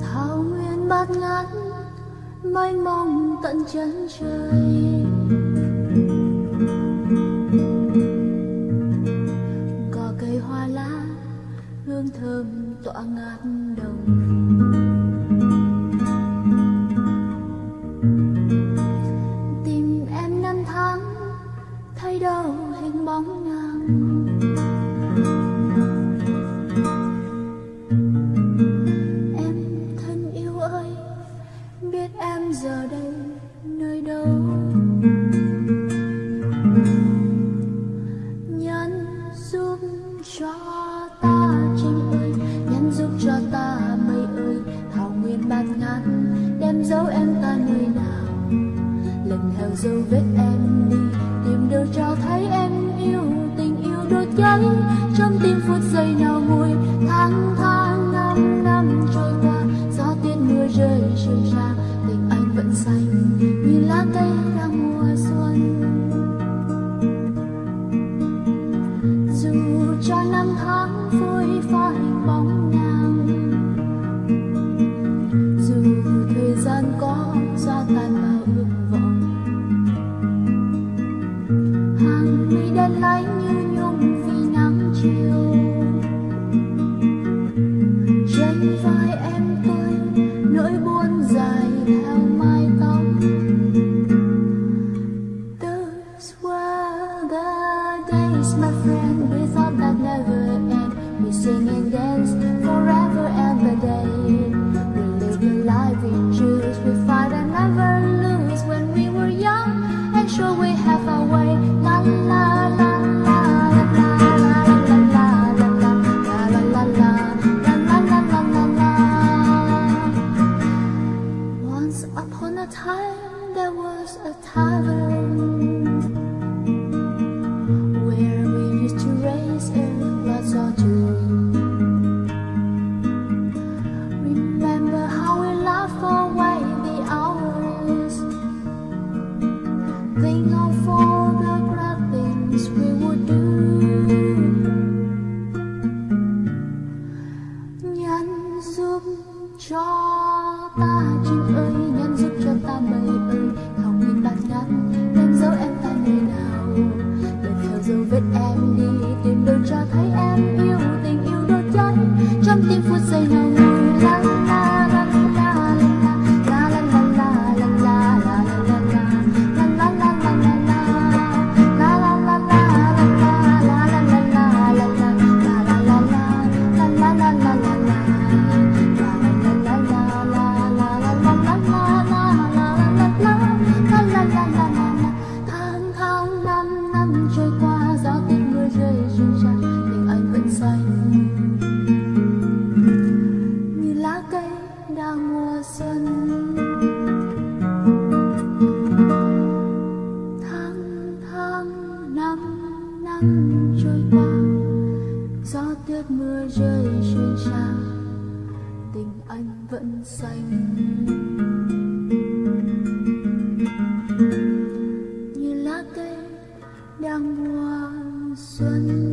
thảo nguyên bát ngát mênh mông tận chân trời. Cỏ cây hoa lá, hương thơm tỏa ngát đồng. Biết em giờ đây nơi đâu. Nhân giúp cho ta chim ơi nhân giúp cho ta mây ơi. Thảo nguyên bát ngát, đem dấu em ta nơi nào. Lần theo dấu vết em đi, tìm đâu cho thấy em yêu tình yêu đốt cháy trong tim phút giây nào nguôi, tháng tháng năm năm trôi qua, gió tuyết mưa rơi sương trang Cho. Once upon a time there was a tavern tìm được cho thấy em yêu tình, yêu đôi cháy trong tim phút giây nào trôi qua. Gió tuyết mưa rơi trên xa tình anh vẫn xanh. Như lá cây đang mùa xuân.